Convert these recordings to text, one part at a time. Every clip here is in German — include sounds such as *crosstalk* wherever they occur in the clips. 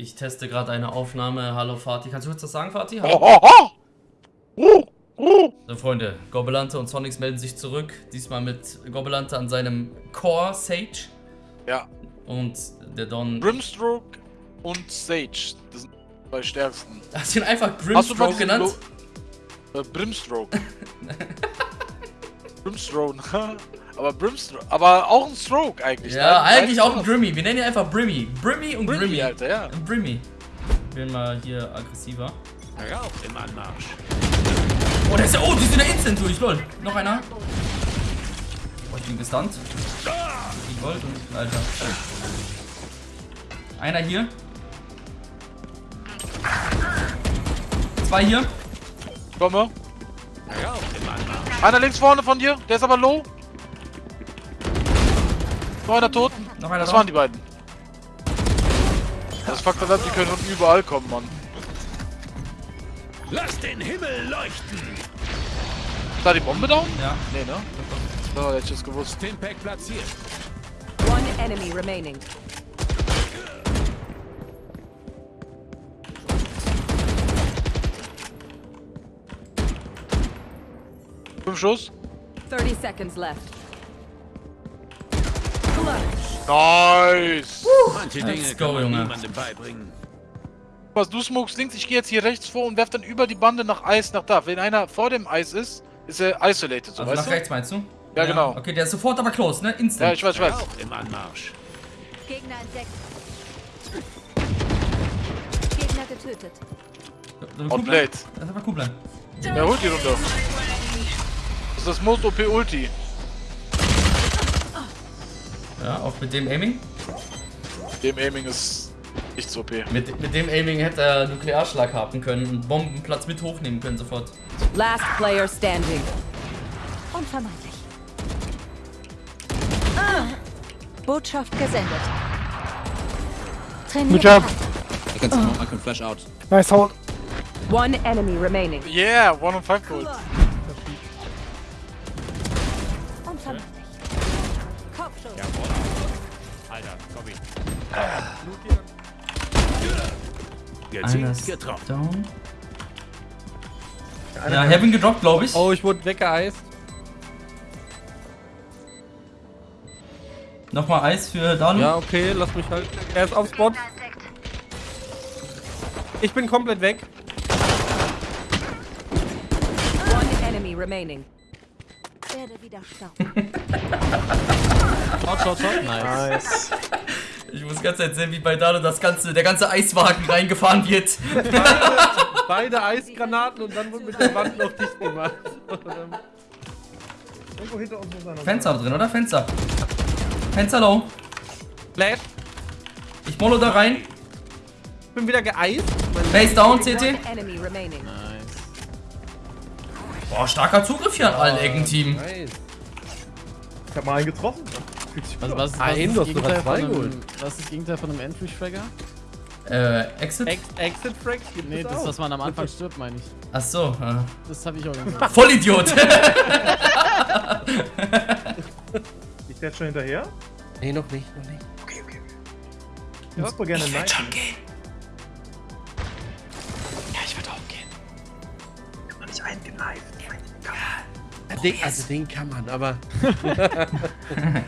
Ich teste gerade eine Aufnahme. Hallo Fatih. Kannst du kurz das sagen, Fatih? So, Freunde, Gobelante und Sonics melden sich zurück. Diesmal mit Gobelante an seinem Core Sage. Ja. Und der Don. Brimstroke und Sage. Das sind zwei stärksten. *laughs* Hast du ihn einfach diesen genannt? Äh, Brimstroke. *laughs* Brimstroke. *laughs* aber Brimstroke. Aber auch ein Stroke eigentlich. Ja, ne? eigentlich auch ein Beides Grimmy. Wir nennen ihn einfach Brimmy. Brimmy und Brimmy, Grimmy. Alter, ja. Brimmy. Ich bin mal hier aggressiver. Rauch im Anmarsch. Oh, der ist ja. Oh, die sind ja instant durch, lol. Noch einer. Oh, ich bin gestunt. Ich wollte und. Alter. Einer hier. Zwei hier. Komme. Einer links vorne von dir. Der ist aber low. Noch einer tot. Noch einer Das drauf. waren die beiden. Das Fakt ist, die können von überall kommen, Mann. Lass den Himmel leuchten. Ist da die Bombe down? Ja. Nee, ne? So, hätte ich es gewusst. Stimpack platziert. One enemy remaining. Fünf Schuss. 30 seconds left. Nice. Manche Let's Dinge go, kann man Junge. niemandem beibringen. Was du smokest links, ich gehe jetzt hier rechts vor und werf dann über die Bande nach Eis nach da. Wenn einer vor dem Eis ist, ist er isolated, so Also weißt nach du? rechts meinst du? Ja, genau. Okay, der ist sofort aber close, ne? Ja, Instant. ich weiß, ich weiß. Rauch im Anmarsch. Gegner entdeckt. Gegner getötet. Outplayed. bleiben? Lass einfach cool bleiben. Ja, holt die runter. Das ist das Most OP Ulti. Ja, auch mit dem Aiming. Dem Aiming ist nicht so OP. Mit, mit dem Aiming hätte er Nuklearschlag haben können und Bombenplatz mit hochnehmen können sofort. Last player standing. Unvermeidlich. Ah. Botschaft gesendet. Trainiert. job. I can smoke, I can flash out. Nice hold. One enemy remaining. Yeah, 1 und 5 Gold. Gezielt getroffen. down. Ja, Heaven gedroppt, glaube ich. Oh, ich wurde weggeeist. Nochmal Eis für Danu. Ja, okay, lass mich halt. Er ist auf Spot. Ich bin komplett weg. One enemy remaining. Werde wieder stauben. *laughs* Shot, shot, shot. Nice. Ich muss ganz Zeit sehen, wie bei Danu das ganze, der ganze Eiswagen reingefahren wird. Beide Eisgranaten und dann wurde mit der Wand noch dicht gemacht. Irgendwo hinter uns muss einer Fenster drin, oder? Fenster. Fenster low. Flash. Ich molo da rein. Ich bin wieder geeist. Base down, CT. Remaining. Boah, starker Zugriff hier an allen Ecken-Team. Nice. Ich hab mal einen getroffen. Was, was, was, Ein, ist du das hast sogar zwei von geholt. einem, was ist das Gegenteil von einem Entry-Fragger? Äh, Exit? Ex Exit Frags gibt Nee, das, auch. was man am Anfang stirbt, meine ich. Ach so. Äh. Das habe ich auch gesagt. Vollidiot. *laughs* Ich werde schon hinterher. Nee, noch nicht, noch nicht. Ich würde gerne Night. gehen. Ja, ich würde auch gehen. Kann man nicht eingeneift. Den, also den kann man, aber. *laughs* *laughs*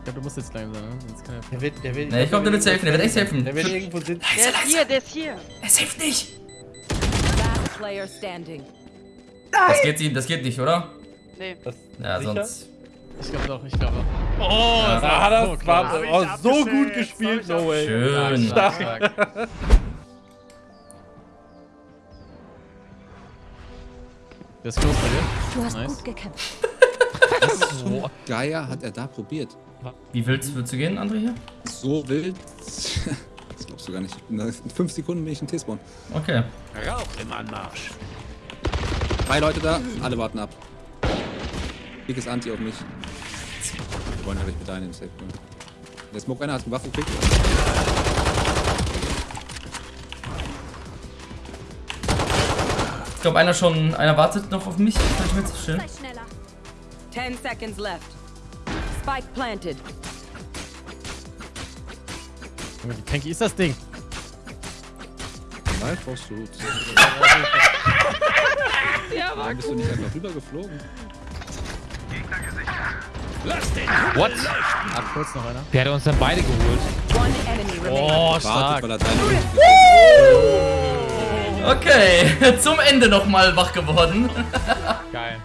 Ich glaube, du musst jetzt klein sein, ne? Sonst kann er Der wird, der wird. Nee, ich glaube, der wird safen. Der wird echt safen. Der wird irgendwo sitzen. Leise, leise. der ist hier. Er safe nicht. Last player standing. Das geht, ihm- das geht nicht, oder? Das, Ja, sicher? sonst. Ich glaube doch, ich glaube doch. Oh, Ja. ah, das so war oh, so gut gespielt, no way. Schön. Stark, stark, stark. *laughs* Der ist close bei dir. Du hast Nice. gut gekämpft. So Geier hat er da probiert. Wie wild würdest du gehen, André hier? So wild. *laughs* Das glaubst du gar nicht. In 5 Sekunden bin ich in T-Spawn. Okay. Rauch im Anmarsch. Drei Leute da, alle warten ab. Dickes Anti auf mich. Wir wollen natürlich mit deinen im Safe gehen. Der Smoke einer hat eine Waffe gekriegt. Ich glaube, einer schon, einer wartet noch auf mich. Kann ich mir jetzt schön. Sei schneller. 10 seconds left. Spike planted. Junge, Wie tanky ist das Ding? Nein, brauchst du. *laughs* Ja, Warum bist du nicht einfach rübergeflogen? What? Ab kurz noch einer. Wer hat uns dann beide geholt? Oh, stark. Okay, *laughs* zum Ende nochmal wach geworden. Geil.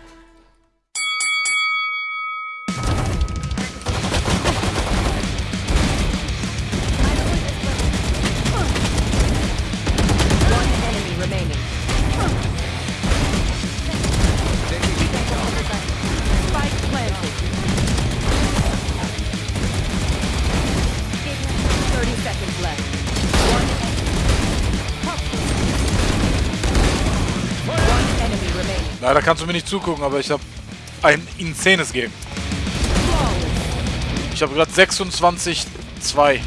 Leider kannst du mir nicht zugucken, aber ich habe ein insanes Game. Ich habe gerade 26 2.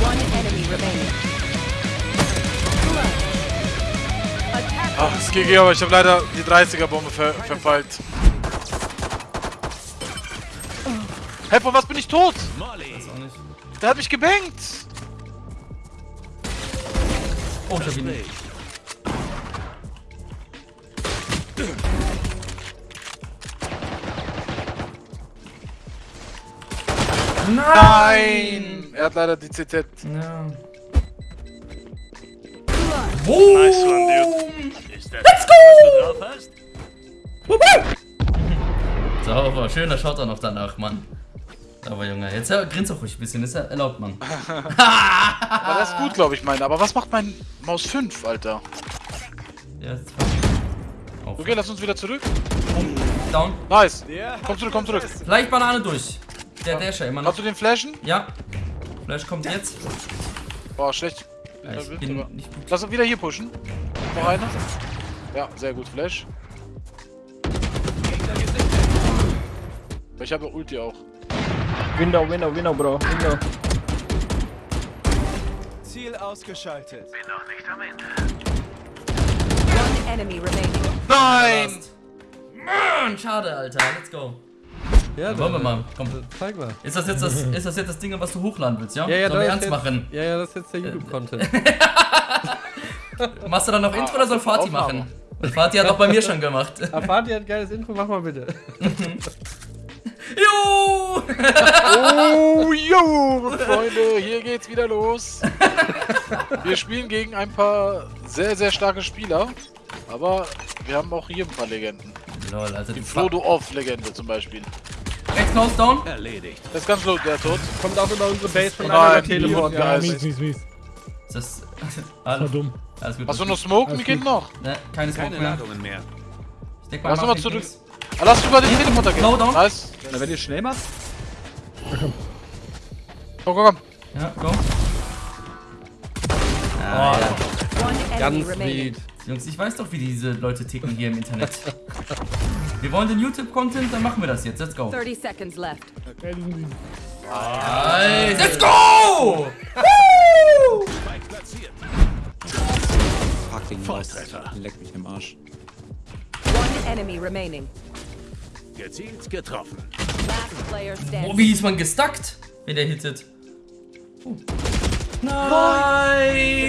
One enemy remaining. Attack Ach, es GG, aber ich habe leider die 30er-Bombe ver verfeilt. Hey, von was bin ich tot? Der hat mich gebankt. Oh, ich hab ihn. Nein! Er hat leider die CZ. Ja. Boom! Ist das, Let's go! Sauber, *laughs* schöner Shot noch danach, Mann. Aber Junge, jetzt ja, grinst auch ruhig ein bisschen, ist ja erlaubt, Mann. *laughs* Aber das ist gut, glaube ich, meine. Aber was macht mein Maus 5, Alter? Ja, jetzt Auf. Okay, lass uns wieder zurück. Down. Nice. Komm zurück, komm zurück. Leicht Banane durch. Der Dasher immer noch. Kannst du den flashen? Ja. Flash kommt jetzt. Boah, schlecht. Ja, ich bin nicht gut. Lass uns wieder hier pushen. Noch einer. Ja, sehr gut, Flash. Ich habe Ulti auch. Window, Window, Window, Bro. Window. Ziel ausgeschaltet. One enemy remaining. Nein! Mann, schade, Alter. Let's go. Ja, Dann wollen wir mal. Komm. Zeig mal. Ist das jetzt das, ist das jetzt das Ding, was du hochladen willst, ja? Ja, ja, Sollen wir das ernst jetzt, machen? Ja, ja, das ist jetzt der YouTube-Content. *laughs* Machst du dann noch Intro oder soll Fatih machen? Fatih hat auch bei mir schon gemacht. *laughs* Afati hat geiles Intro, mach mal bitte. *laughs* Jo! Oh, jo, Freunde, hier geht's wieder los. Wir spielen gegen ein paar sehr, sehr starke Spieler. Aber wir haben auch hier ein paar Legenden. Lol, also Die die Frodo Off-Legende zum Beispiel. Rechts close down. Erledigt. Der ist ganz low, der tot. Kommt auch über unsere Base von die Teleport. Ja, mies, mies, mies. Ist *laughs* das. War Alles, dumm. alles gut. Hast du noch Smoke? Gut. noch. Ne, keine Smoke Keine mehr. Ladungen mehr. Ich denk mal, Lass mal zurück. Dings. Ah, Lass über den Teleporter gehen. Low down. Nice. Na, wenn ihr schnell macht, Komm, komm, komm. Ja, go. Ah, ja. One enemy Ganz sweet. Jungs, ich weiß doch, wie diese Leute ticken hier im Internet. *laughs* wir wollen den YouTube-Content, dann machen wir das jetzt. Let's go. 30 seconds left. Nice. Let's go! Woo! fucking Volltreffer. Leck mich im Arsch. One enemy remaining. Gezielt getroffen. Oh, wie ist man gestuckt, wenn der hittet? Oh. Nein!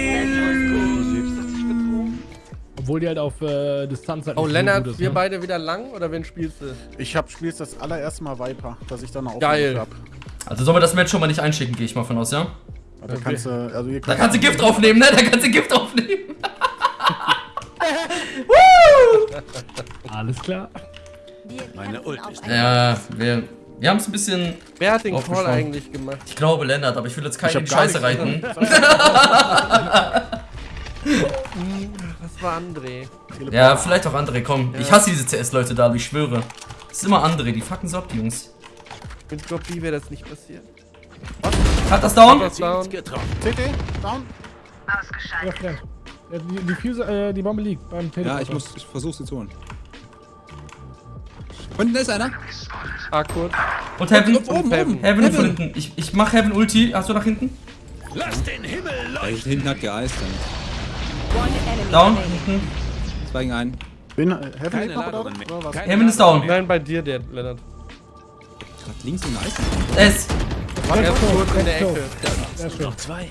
Obwohl die halt auf äh, Distanz halt Oh, nicht so Lennart, gut ist, wir ne? beide wieder lang oder wen spielst du? Ich hab spielst das allererste Mal Viper, dass ich dann auch Geil. hab. Also sollen wir das Match schon mal nicht einschicken, gehe ich mal von aus, ja? Da kannst du, also Da kannst du Gift draufnehmen, ne? Da kannst du Gift draufnehmen. *laughs* Woo! *laughs* Alles klar. Meine Ult ist Ja, wir, wir haben es ein bisschen. Wer hat den Call eigentlich gemacht? Ich glaube, Lennart, aber ich will jetzt gar Scheiße reiten. Das *laughs* war André. Ja, vielleicht auch andere, komm. Ich hasse diese CS-Leute da, ich schwöre. Es ist immer andere, die fucken so ab, die Jungs. Mit Gopi wäre das nicht passiert. Hat das down? Das down. CT, down. Ja, Flint. Ja, die, die, Fuse, äh, die Bombe liegt beim Teleporter. Ja, ich muss, ich versuche sie zu holen. Unten ist einer. Ah, kurz. Und Heaven? Oben, oben, oben. Heaven und von hinten. Ich, ich mach Heaven Ulti. Hast du nach hinten? Lass den Himmel leuchten. hinten hat geeist dann. Down? Hinten. Zwei gegen einen. Bin, äh, Heaven Keine noch? Keine Heaven ist down. Nein, bei dir, der Lennart. gerade links in der Eis. Es. Ganz kurz in der. Ecke. Schön. Zwei.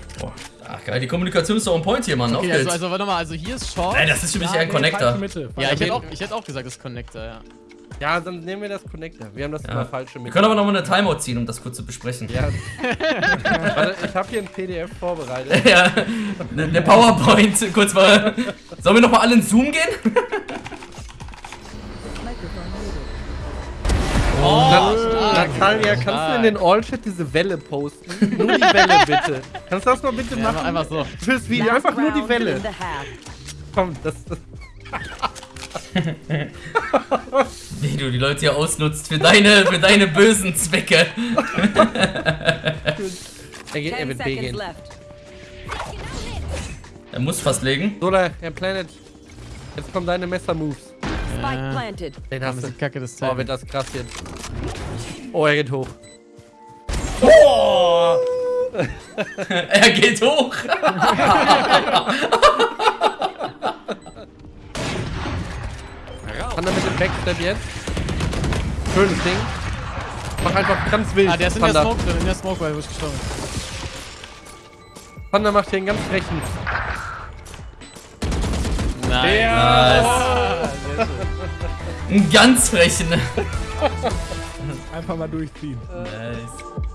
Ach geil, die Kommunikation ist doch on point hier, Mann. Okay, also, also warte mal, also hier ist Short. Ey, das ist für mich eher ein Connector. ja, ich hätte, auch, ich hätte auch gesagt, das ist Connector, ja. Ja, dann nehmen wir das Connector. Wir haben das Ja. immer falsche Wir mit. können aber nochmal eine Timeout ziehen, um das kurz zu besprechen. Ja. *laughs* Warte, ich habe hier ein PDF vorbereitet. *laughs* Ja, ne- der PowerPoint, kurz mal. Sollen wir nochmal alle in Zoom gehen? *laughs* Na, Natalia, kannst du in den All-Chat diese Welle posten? Nur die Welle, bitte. Kannst du das mal bitte ja machen? einfach, einfach so. Fürs Video, einfach nur die Welle. Komm, das, das *laughs* Wie du die Leute hier ausnutzt für deine, für deine bösen Zwecke. er, geht, er wird B gehen. Er muss fast legen. Sola, Herr Planet. Jetzt kommen deine Messer-Moves. Spike planted. Den Das du. die Kacke des Oh, Timing. wird das krass jetzt. Oh, er geht hoch. *laughs* Er geht hoch. *laughs* Kann er mit dem Backstep jetzt? Schönes Ding. Mach einfach ganz wild. Ah, der ist in der Thunder. Smoke drin, in der Smoke, weil ich gestorben Thunder macht hier einen ganz frechen. bin. Nein. Nice. Ein ganz frechen. Einfach mal durchziehen. Nice.